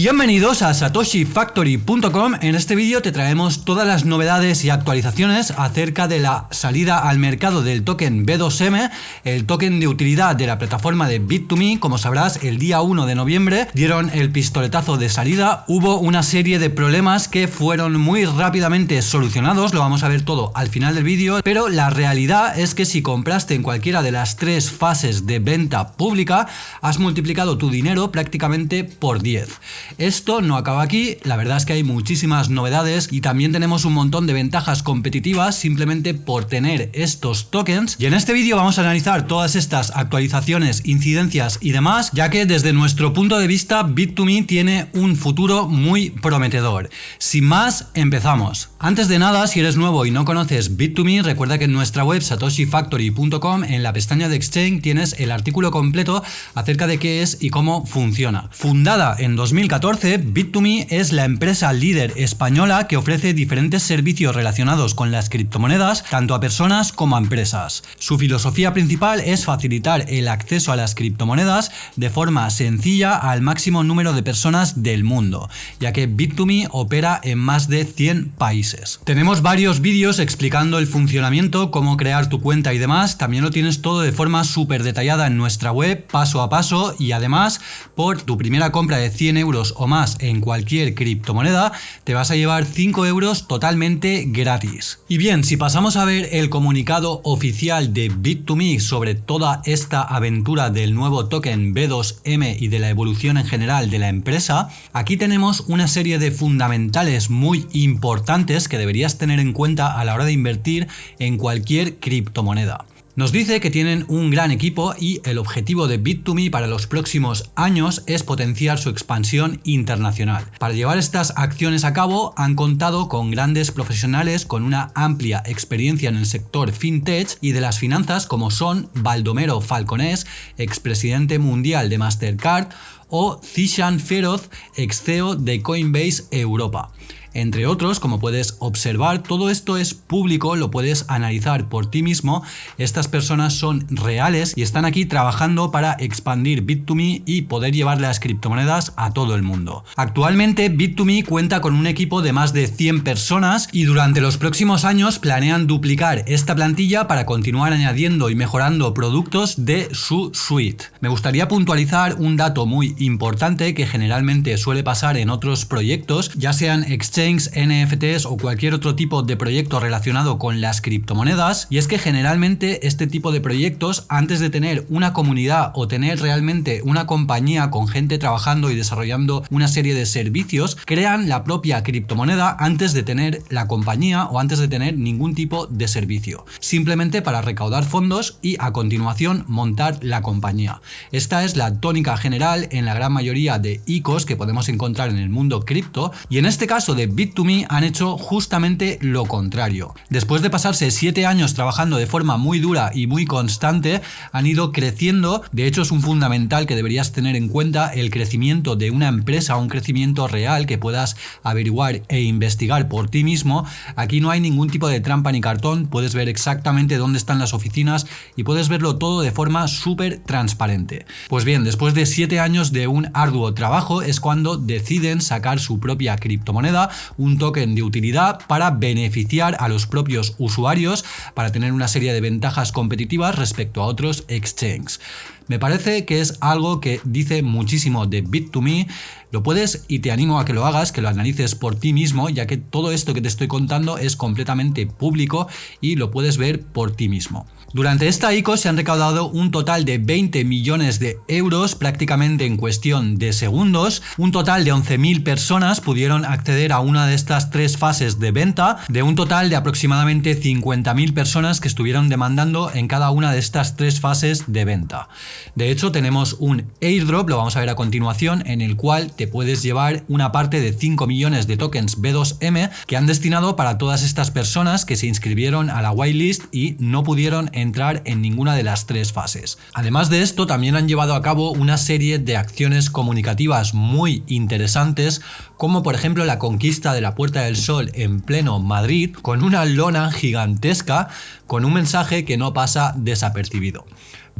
Bienvenidos a satoshifactory.com. En este vídeo te traemos todas las novedades y actualizaciones acerca de la salida al mercado del token B2M, el token de utilidad de la plataforma de Bit2Me. Como sabrás, el día 1 de noviembre dieron el pistoletazo de salida. Hubo una serie de problemas que fueron muy rápidamente solucionados, lo vamos a ver todo al final del vídeo, pero la realidad es que si compraste en cualquiera de las tres fases de venta pública, has multiplicado tu dinero prácticamente por 10. Esto no acaba aquí, la verdad es que hay muchísimas novedades y también tenemos un montón de ventajas competitivas simplemente por tener estos tokens y en este vídeo vamos a analizar todas estas actualizaciones, incidencias y demás, ya que desde nuestro punto de vista Bit2Me tiene un futuro muy prometedor. Sin más, empezamos. Antes de nada, si eres nuevo y no conoces Bit2Me, recuerda que en nuestra web satoshifactory.com en la pestaña de Exchange tienes el artículo completo acerca de qué es y cómo funciona. Fundada en 2000 2014, Bit2Me es la empresa líder española que ofrece diferentes servicios relacionados con las criptomonedas tanto a personas como a empresas. Su filosofía principal es facilitar el acceso a las criptomonedas de forma sencilla al máximo número de personas del mundo, ya que Bit2Me opera en más de 100 países. Tenemos varios vídeos explicando el funcionamiento, cómo crear tu cuenta y demás, también lo tienes todo de forma súper detallada en nuestra web, paso a paso, y además por tu primera compra de 100 euros o más en cualquier criptomoneda, te vas a llevar 5 euros totalmente gratis. Y bien, si pasamos a ver el comunicado oficial de Bit2Me sobre toda esta aventura del nuevo token B2M y de la evolución en general de la empresa, aquí tenemos una serie de fundamentales muy importantes que deberías tener en cuenta a la hora de invertir en cualquier criptomoneda. Nos dice que tienen un gran equipo y el objetivo de Bit2Me para los próximos años es potenciar su expansión internacional. Para llevar estas acciones a cabo han contado con grandes profesionales con una amplia experiencia en el sector fintech y de las finanzas como son Baldomero Falconés, expresidente mundial de Mastercard, o Zishan Feroz, ex CEO de Coinbase Europa. Entre otros, como puedes observar, todo esto es público, lo puedes analizar por ti mismo. Estas personas son reales y están aquí trabajando para expandir Bit2Me y poder llevar las criptomonedas a todo el mundo. Actualmente Bit2Me cuenta con un equipo de más de 100 personas y durante los próximos años planean duplicar esta plantilla para continuar añadiendo y mejorando productos de su suite. Me gustaría puntualizar un dato muy importante que generalmente suele pasar en otros proyectos, ya sean exchanges, NFTs o cualquier otro tipo de proyecto relacionado con las criptomonedas, y es que generalmente este tipo de proyectos, antes de tener una comunidad o tener realmente una compañía con gente trabajando y desarrollando una serie de servicios, crean la propia criptomoneda antes de tener la compañía o antes de tener ningún tipo de servicio, simplemente para recaudar fondos y a continuación montar la compañía. Esta es la tónica general en la gran mayoría de ICOs que podemos encontrar en el mundo cripto y en este caso de Bit2Me han hecho justamente lo contrario. Después de pasarse 7 años trabajando de forma muy dura y muy constante, han ido creciendo, de hecho es un fundamental que deberías tener en cuenta el crecimiento de una empresa, un crecimiento real que puedas averiguar e investigar por ti mismo. Aquí no hay ningún tipo de trampa ni cartón, puedes ver exactamente dónde están las oficinas y puedes verlo todo de forma súper transparente. Pues bien, después de 7 años de de un arduo trabajo es cuando deciden sacar su propia criptomoneda, un token de utilidad para beneficiar a los propios usuarios, para tener una serie de ventajas competitivas respecto a otros exchanges. Me parece que es algo que dice muchísimo de Bit2Me, lo puedes y te animo a que lo hagas, que lo analices por ti mismo, ya que todo esto que te estoy contando es completamente público y lo puedes ver por ti mismo. Durante esta ICO se han recaudado un total de 20 millones de euros prácticamente en cuestión de segundos. Un total de 11.000 personas pudieron acceder a una de estas tres fases de venta, de un total de aproximadamente 50.000 personas que estuvieron demandando en cada una de estas tres fases de venta. De hecho, tenemos un airdrop, lo vamos a ver a continuación, en el cual te puedes llevar una parte de 5 millones de tokens B2M que han destinado para todas estas personas que se inscribieron a la whitelist y no pudieron entrar en ninguna de las tres fases. Además de esto, también han llevado a cabo una serie de acciones comunicativas muy interesantes, como por ejemplo la conquista de la Puerta del Sol en pleno Madrid, con una lona gigantesca con un mensaje que no pasa desapercibido.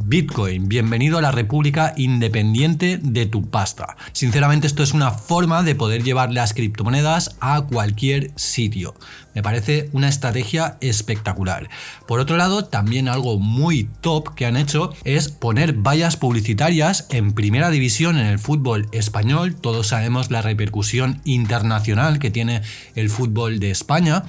Bitcoin, bienvenido a la República Independiente de tu pasta. Sinceramente esto es una forma de poder llevar las criptomonedas a cualquier sitio. Me parece una estrategia espectacular. Por otro lado, también algo muy top que han hecho es poner vallas publicitarias en primera división en el fútbol español. Todos sabemos la repercusión internacional que tiene el fútbol de España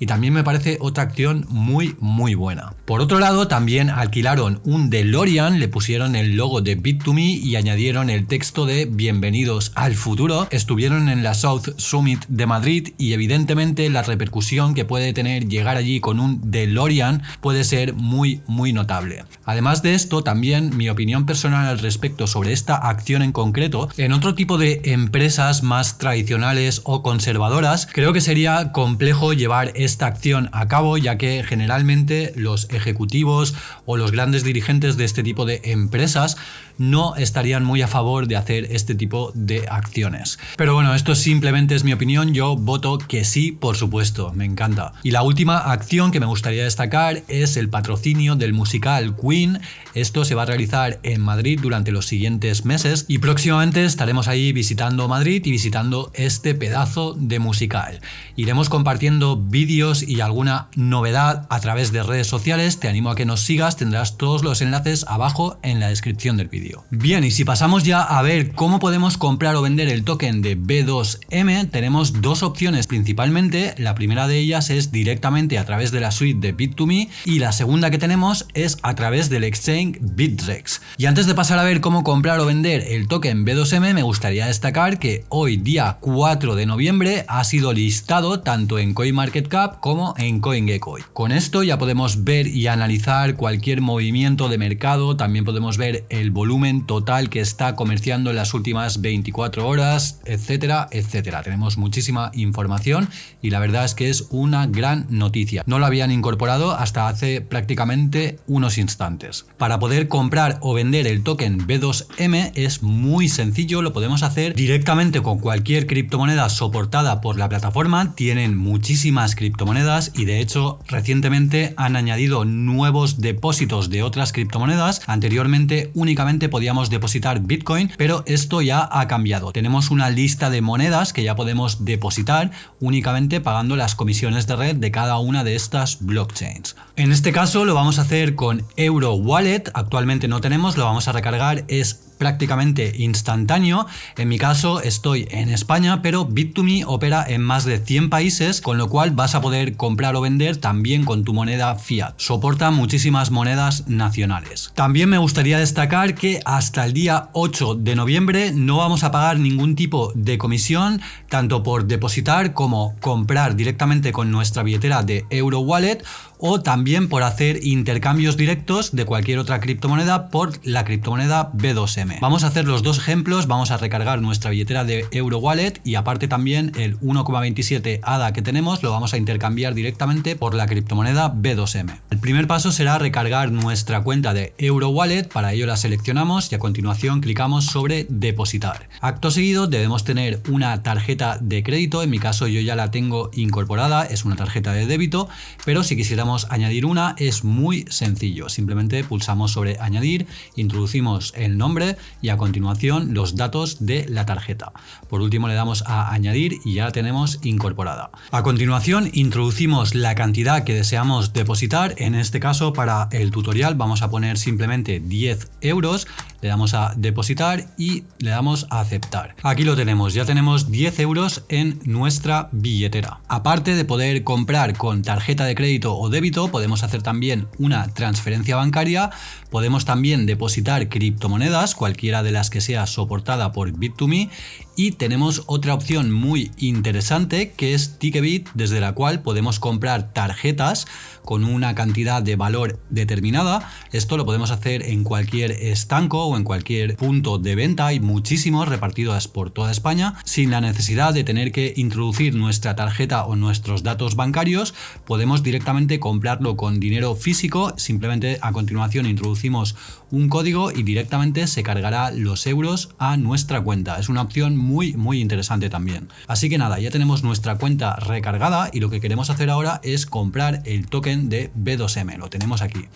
y también me parece otra acción muy muy buena. Por otro lado, también alquilaron un DeLorean, le pusieron el logo de Bit2Me y añadieron el texto de Bienvenidos al futuro. Estuvieron en la South Summit de Madrid y evidentemente la repercusión que puede tener llegar allí con un DeLorean puede ser muy muy notable. Además de esto, también mi opinión personal al respecto sobre esta acción en concreto, en otro tipo de empresas más tradicionales o conservadoras, creo que sería complejo llevar esta acción a cabo ya que generalmente los ejecutivos o los grandes dirigentes de este tipo de empresas no estarían muy a favor de hacer este tipo de acciones. Pero bueno, esto simplemente es mi opinión, yo voto que sí, por supuesto, me encanta. Y la última acción que me gustaría destacar es el patrocinio del musical Queen. Esto se va a realizar en Madrid durante los siguientes meses y próximamente estaremos ahí visitando Madrid y visitando este pedazo de musical. Iremos compartiendo vídeos y alguna novedad a través de redes sociales, te animo a que nos sigas, tendrás todos los enlaces abajo en la descripción del vídeo. Bien, y si pasamos ya a ver cómo podemos comprar o vender el token de B2M, tenemos dos opciones principalmente. La primera de ellas es directamente a través de la suite de Bit2Me y la segunda que tenemos es a través del exchange Bitrex. Y antes de pasar a ver cómo comprar o vender el token B2M, me gustaría destacar que hoy día 4 de noviembre ha sido listado tanto en CoinMarketCap como en CoinGecko. Con esto ya podemos ver y analizar cualquier movimiento de mercado, también podemos ver el volumen total que está comerciando en las últimas 24 horas, etcétera, etcétera. Tenemos muchísima información y la verdad es que es una gran noticia. No lo habían incorporado hasta hace prácticamente unos instantes. Para poder comprar o vender el token B2M es muy sencillo, lo podemos hacer directamente con cualquier criptomoneda soportada por la plataforma. Tienen muchísimas criptomonedas y de hecho recientemente han añadido nuevos depósitos de otras criptomonedas. Anteriormente únicamente podíamos depositar Bitcoin, pero esto ya ha cambiado. Tenemos una lista de monedas que ya podemos depositar únicamente pagando las comisiones de red de cada una de estas blockchains. En este caso lo vamos a hacer con Euro Wallet, actualmente no tenemos, lo vamos a recargar, es prácticamente instantáneo. En mi caso estoy en España, pero Bit2Me opera en más de 100 países, con lo cual vas a poder comprar o vender también con tu moneda fiat. Soporta muchísimas monedas nacionales. También me gustaría destacar que hasta el día 8 de noviembre no vamos a pagar ningún tipo de comisión, tanto por depositar como comprar directamente con nuestra billetera de Euro Wallet o también por hacer intercambios directos de cualquier otra criptomoneda por la criptomoneda B2M. Vamos a hacer los dos ejemplos, vamos a recargar nuestra billetera de Euro Wallet y aparte también el 1,27 ADA que tenemos lo vamos a intercambiar directamente por la criptomoneda B2M. El primer paso será recargar nuestra cuenta de Euro Wallet, para ello la seleccionamos y a continuación clicamos sobre depositar. Acto seguido debemos tener una tarjeta de crédito, en mi caso yo ya la tengo incorporada, es una tarjeta de débito, pero si quisiéramos añadir una es muy sencillo. Simplemente pulsamos sobre añadir, introducimos el nombre y a continuación los datos de la tarjeta. Por último le damos a añadir y ya la tenemos incorporada. A continuación introducimos la cantidad que deseamos depositar. En este caso para el tutorial vamos a poner simplemente 10 euros. Le damos a depositar y le damos a aceptar. Aquí lo tenemos, ya tenemos 10 euros en nuestra billetera. Aparte de poder comprar con tarjeta de crédito o débito, podemos hacer también una transferencia bancaria, podemos también depositar criptomonedas, cualquiera de las que sea soportada por Bit2Me y tenemos otra opción muy interesante que es Ticketbit desde la cual podemos comprar tarjetas con una cantidad de valor determinada. Esto lo podemos hacer en cualquier estanco o en cualquier punto de venta. Hay muchísimos repartidos por toda España sin la necesidad de tener que introducir nuestra tarjeta o nuestros datos bancarios. Podemos directamente comprarlo con dinero físico. Simplemente a continuación introducimos un código y directamente se cargará los euros a nuestra cuenta. Es una opción muy muy interesante también. Así que nada, ya tenemos nuestra cuenta recargada y lo que queremos hacer ahora es comprar el token de B2M. Lo tenemos aquí.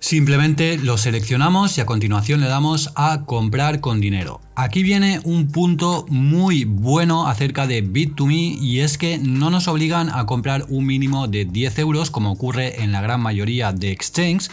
Simplemente lo seleccionamos y a continuación le damos a comprar con dinero. Aquí viene un punto muy bueno acerca de Bit2Me y es que no nos obligan a comprar un mínimo de 10 euros como ocurre en la gran mayoría de exchanges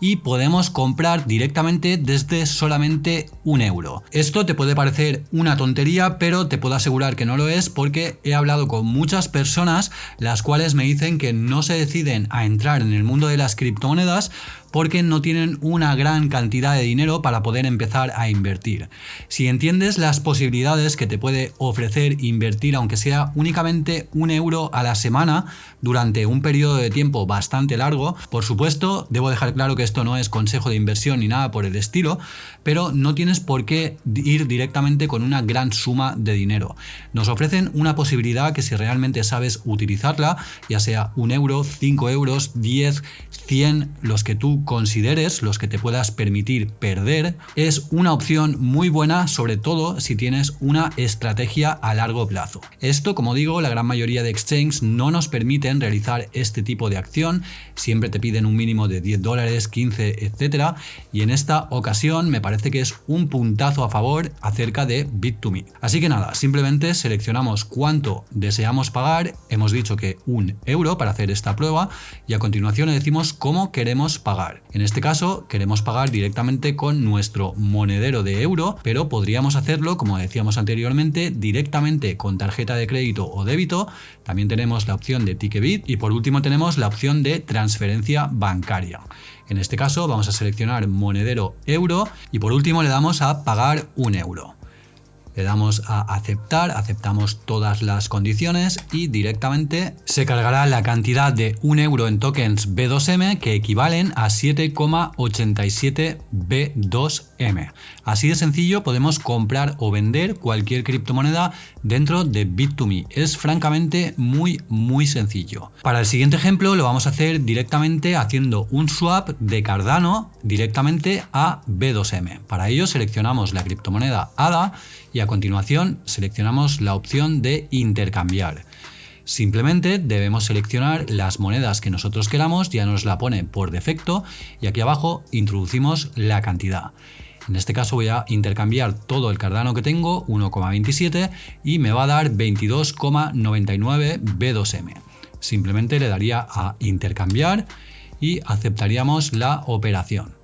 y podemos comprar directamente desde solamente un euro. Esto te puede parecer una tontería, pero te puedo asegurar que no lo es porque he hablado con muchas personas las cuales me dicen que no se deciden a entrar en el mundo de las criptomonedas porque no tienen una gran cantidad de dinero para poder empezar a invertir. Si entiendes las posibilidades que te puede ofrecer invertir aunque sea únicamente un euro a la semana durante un periodo de tiempo bastante largo, por supuesto debo dejar claro que esto no es consejo de inversión ni nada por el estilo, pero no tienes por qué ir directamente con una gran suma de dinero. Nos ofrecen una posibilidad que si realmente sabes utilizarla, ya sea un euro, 5 euros, 10, 100, los que tú consideres, los que te puedas permitir perder, es una opción muy buena, sobre todo si tienes una estrategia a largo plazo. Esto, como digo, la gran mayoría de exchanges no nos permiten realizar este tipo de acción, siempre te piden un mínimo de 10 dólares, 15, etcétera, y en esta ocasión me parece que es un puntazo a favor acerca de Bit2Me. Así que nada, simplemente seleccionamos cuánto deseamos pagar, hemos dicho que un euro para hacer esta prueba, y a continuación le decimos cómo queremos pagar. En este caso queremos pagar directamente con nuestro monedero de euro, pero podríamos hacerlo, como decíamos anteriormente, directamente con tarjeta de crédito o débito. También tenemos la opción de Ticketbit y por último tenemos la opción de transferencia bancaria. En este caso vamos a seleccionar monedero euro y por último le damos a pagar un euro. Le damos a aceptar, aceptamos todas las condiciones y directamente se cargará la cantidad de 1 euro en tokens B2M que equivalen a 7,87 B2M. Así de sencillo podemos comprar o vender cualquier criptomoneda dentro de Bit2Me. Es francamente muy muy sencillo. Para el siguiente ejemplo lo vamos a hacer directamente haciendo un swap de Cardano directamente a B2M. Para ello seleccionamos la criptomoneda ADA y a continuación seleccionamos la opción de intercambiar. Simplemente debemos seleccionar las monedas que nosotros queramos, ya nos la pone por defecto y aquí abajo introducimos la cantidad. En este caso voy a intercambiar todo el Cardano que tengo, 1,27 y me va a dar 22,99 B2M. Simplemente le daría a intercambiar y aceptaríamos la operación.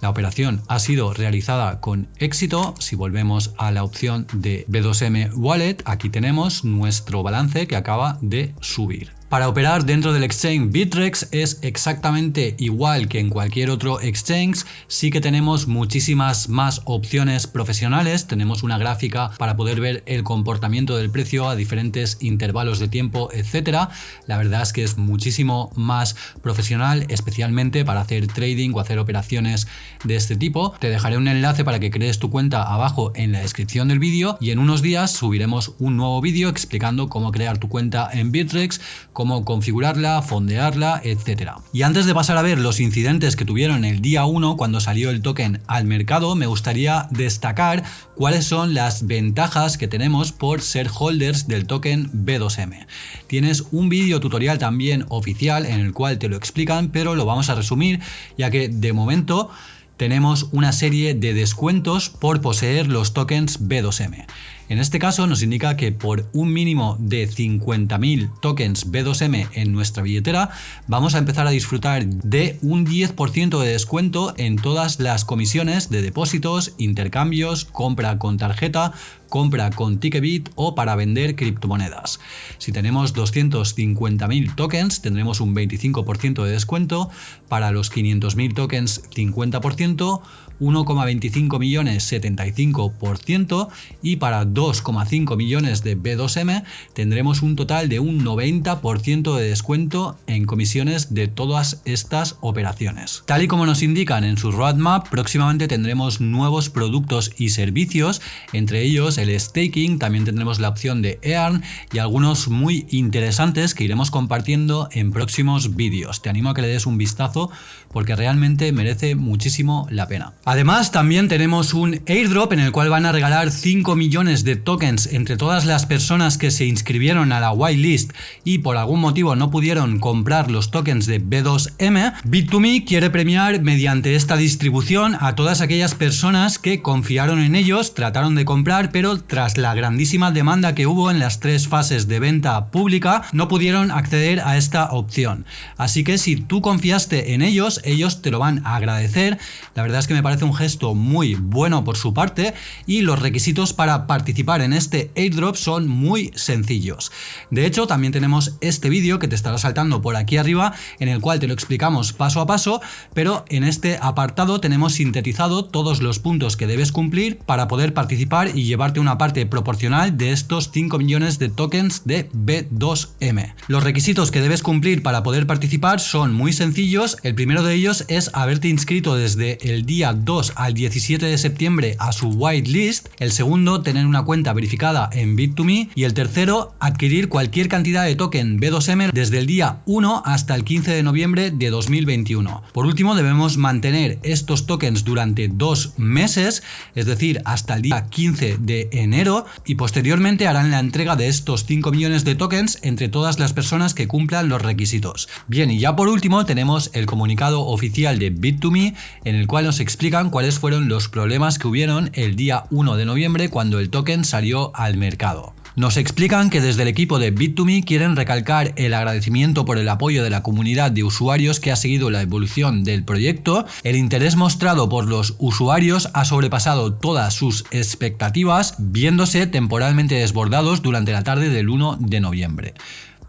La operación ha sido realizada con éxito. Si volvemos a la opción de B2M Wallet, aquí tenemos nuestro balance que acaba de subir. Para operar dentro del exchange Bitrex es exactamente igual que en cualquier otro exchange, sí que tenemos muchísimas más opciones profesionales, tenemos una gráfica para poder ver el comportamiento del precio a diferentes intervalos de tiempo, etcétera. La verdad es que es muchísimo más profesional, especialmente para hacer trading o hacer operaciones de este tipo. Te dejaré un enlace para que crees tu cuenta abajo en la descripción del vídeo y en unos días subiremos un nuevo vídeo explicando cómo crear tu cuenta en Bitrex, cómo configurarla, fondearla, etc. Y antes de pasar a ver los incidentes que tuvieron el día 1 cuando salió el token al mercado, me gustaría destacar cuáles son las ventajas que tenemos por ser holders del token B2M. Tienes un vídeo tutorial también oficial en el cual te lo explican, pero lo vamos a resumir ya que de momento tenemos una serie de descuentos por poseer los tokens B2M. En este caso nos indica que por un mínimo de 50.000 tokens B2M en nuestra billetera vamos a empezar a disfrutar de un 10% de descuento en todas las comisiones de depósitos, intercambios, compra con tarjeta, compra con Ticketbit o para vender criptomonedas. Si tenemos 250.000 tokens tendremos un 25% de descuento, para los 500.000 tokens 50%, 1,25 millones 75% y para 2,5 millones de B2M tendremos un total de un 90% de descuento en comisiones de todas estas operaciones. Tal y como nos indican en su roadmap, próximamente tendremos nuevos productos y servicios, entre ellos el staking, también tendremos la opción de Earn y algunos muy interesantes que iremos compartiendo en próximos vídeos. Te animo a que le des un vistazo porque realmente merece muchísimo la pena. Además, también tenemos un airdrop en el cual van a regalar 5 millones de tokens entre todas las personas que se inscribieron a la whitelist y por algún motivo no pudieron comprar los tokens de B2M. Bit2Me quiere premiar mediante esta distribución a todas aquellas personas que confiaron en ellos, trataron de comprar, pero tras la grandísima demanda que hubo en las tres fases de venta pública, no pudieron acceder a esta opción. Así que si tú confiaste en ellos, ellos te lo van a agradecer. La verdad es que me parece un gesto muy bueno por su parte y los requisitos para participar en este airdrop son muy sencillos. De hecho, también tenemos este vídeo que te estará saltando por aquí arriba en el cual te lo explicamos paso a paso, pero en este apartado tenemos sintetizado todos los puntos que debes cumplir para poder participar y llevarte una parte proporcional de estos 5 millones de tokens de B2M. Los requisitos que debes cumplir para poder participar son muy sencillos. El primero de ellos es haberte inscrito desde el día 2 al 17 de septiembre a su whitelist. El segundo, tener una cuenta verificada en Bit2Me. Y el tercero, adquirir cualquier cantidad de token B2M desde el día 1 hasta el 15 de noviembre de 2021. Por último, debemos mantener estos tokens durante dos meses, es decir, hasta el día 15 de enero y posteriormente harán la entrega de estos 5 millones de tokens entre todas las personas que cumplan los requisitos. Bien, y ya por último tenemos el comunicado oficial de Bit2Me en el cual nos explican cuáles fueron los problemas que hubieron el día 1 de noviembre cuando el token salió al mercado. Nos explican que desde el equipo de Bit2Me quieren recalcar el agradecimiento por el apoyo de la comunidad de usuarios que ha seguido la evolución del proyecto. El interés mostrado por los usuarios ha sobrepasado todas sus expectativas, viéndose temporalmente desbordados durante la tarde del 1 de noviembre.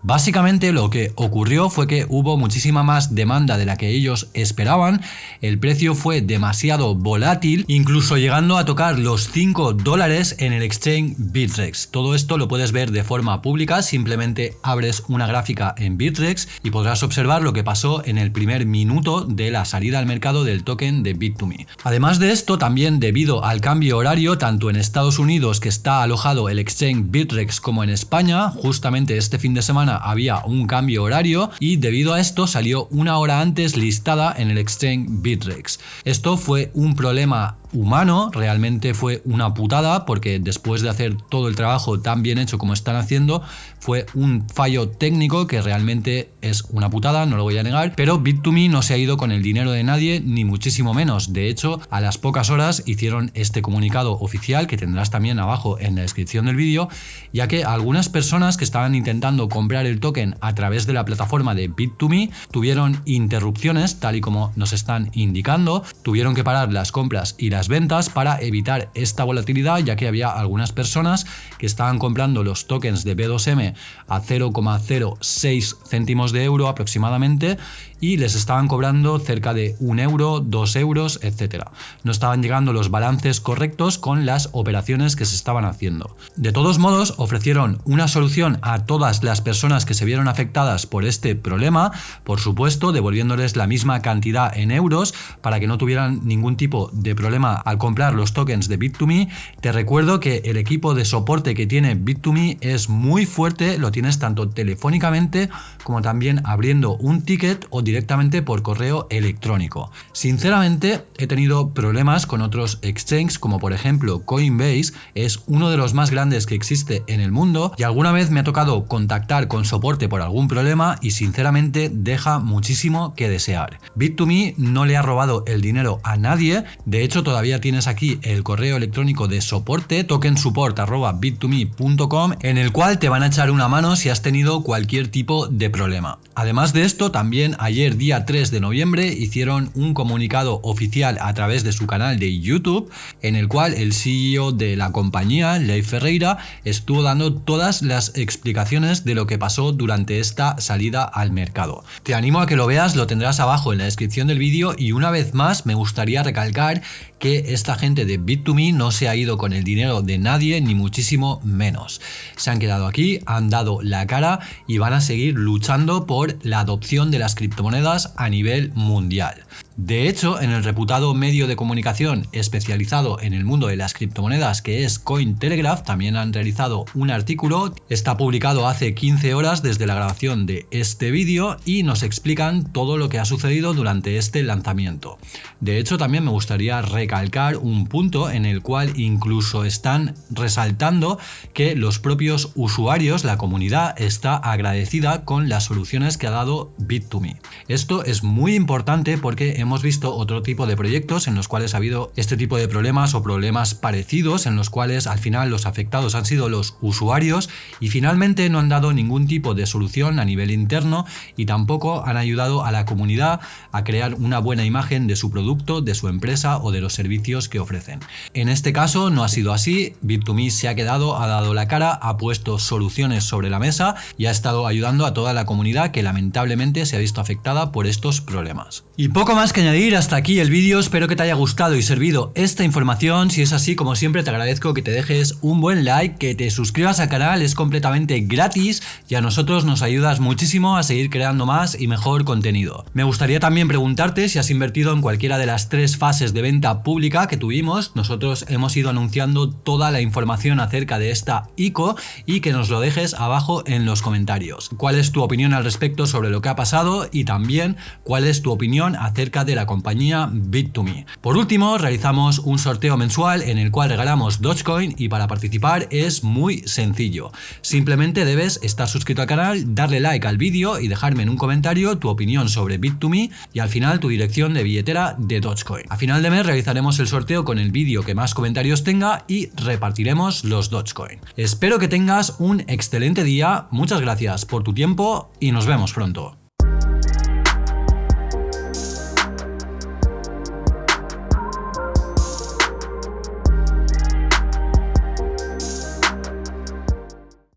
Básicamente lo que ocurrió fue que hubo muchísima más demanda de la que ellos esperaban, el precio fue demasiado volátil, incluso llegando a tocar los 5 dólares en el exchange Bitrex. Todo esto lo puedes ver de forma pública, simplemente abres una gráfica en Bitrex y podrás observar lo que pasó en el primer minuto de la salida al mercado del token de Bit2Me. Además de esto, también debido al cambio horario, tanto en Estados Unidos que está alojado el exchange Bitrex como en España, justamente este fin de semana había un cambio horario y debido a esto salió una hora antes listada en el exchange Bitrex. Esto fue un problema humano, realmente fue una putada porque después de hacer todo el trabajo tan bien hecho como están haciendo, fue un fallo técnico que realmente es una putada, no lo voy a negar, pero Bit2Me no se ha ido con el dinero de nadie, ni muchísimo menos. De hecho, a las pocas horas hicieron este comunicado oficial que tendrás también abajo en la descripción del vídeo, ya que algunas personas que estaban intentando comprar el token a través de la plataforma de Bit2Me tuvieron interrupciones, tal y como nos están indicando, tuvieron que parar las compras y las ventas para evitar esta volatilidad ya que había algunas personas que estaban comprando los tokens de B2M a 0,06 céntimos de euro aproximadamente y les estaban cobrando cerca de un euro, dos euros, etcétera. No estaban llegando los balances correctos con las operaciones que se estaban haciendo. De todos modos, ofrecieron una solución a todas las personas que se vieron afectadas por este problema, por supuesto, devolviéndoles la misma cantidad en euros para que no tuvieran ningún tipo de problema al comprar los tokens de Bit2Me. Te recuerdo que el equipo de soporte que tiene Bit2Me es muy fuerte, lo tienes tanto telefónicamente como también abriendo un ticket o directamente por correo electrónico. Sinceramente, he tenido problemas con otros exchanges como por ejemplo Coinbase, es uno de los más grandes que existe en el mundo y alguna vez me ha tocado contactar con soporte por algún problema y sinceramente deja muchísimo que desear. Bit2Me no le ha robado el dinero a nadie, de hecho todavía tienes aquí el correo electrónico de soporte tokensupport.bit2me.com en el cual te van a echar una mano si has tenido cualquier tipo de problema. Además de esto, también ayer ayer día 3 de noviembre hicieron un comunicado oficial a través de su canal de YouTube en el cual el CEO de la compañía, Leif Ferreira, estuvo dando todas las explicaciones de lo que pasó durante esta salida al mercado. Te animo a que lo veas, lo tendrás abajo en la descripción del vídeo y una vez más me gustaría recalcar que esta gente de Bit2Me no se ha ido con el dinero de nadie ni muchísimo menos. Se han quedado aquí, han dado la cara y van a seguir luchando por la adopción de las criptomonedas a nivel mundial. De hecho, en el reputado medio de comunicación especializado en el mundo de las criptomonedas que es Cointelegraph, también han realizado un artículo, está publicado hace 15 horas desde la grabación de este vídeo y nos explican todo lo que ha sucedido durante este lanzamiento. De hecho, también me gustaría recalcar un punto en el cual incluso están resaltando que los propios usuarios, la comunidad, está agradecida con las soluciones que ha dado Bit2Me. Esto es muy importante porque hemos visto otro tipo de proyectos en los cuales ha habido este tipo de problemas o problemas parecidos en los cuales al final los afectados han sido los usuarios y finalmente no han dado ningún tipo de solución a nivel interno y tampoco han ayudado a la comunidad a crear una buena imagen de su producto, de su empresa o de los servicios que ofrecen. En este caso no ha sido así, Bit2Me se ha quedado, ha dado la cara, ha puesto soluciones sobre la mesa y ha estado ayudando a toda la comunidad que lamentablemente se ha visto afectada por estos problemas. Y poco más que añadir, hasta aquí el vídeo, espero que te haya gustado y servido esta información, si es así como siempre te agradezco que te dejes un buen like, que te suscribas al canal, es completamente gratis y a nosotros nos ayudas muchísimo a seguir creando más y mejor contenido. Me gustaría también preguntarte si has invertido en cualquiera de las tres fases de venta pública que tuvimos, nosotros hemos ido anunciando toda la información acerca de esta ICO y que nos lo dejes abajo en los comentarios. ¿Cuál es tu opinión al respecto sobre lo que ha pasado y también cuál es tu opinión acerca de la compañía Bit2Me? Por último, realizamos un sorteo mensual en el cual regalamos Dogecoin y para participar es muy sencillo. Simplemente debes estar suscrito al canal, darle like al vídeo y dejarme en un comentario tu opinión sobre Bit2Me y al final tu dirección de billetera de Dogecoin. A final de mes realizaremos el sorteo con el vídeo que más comentarios tenga y repartiremos los Dogecoin. Espero que tengas un excelente día, muchas gracias por tu tiempo y nos vemos pronto.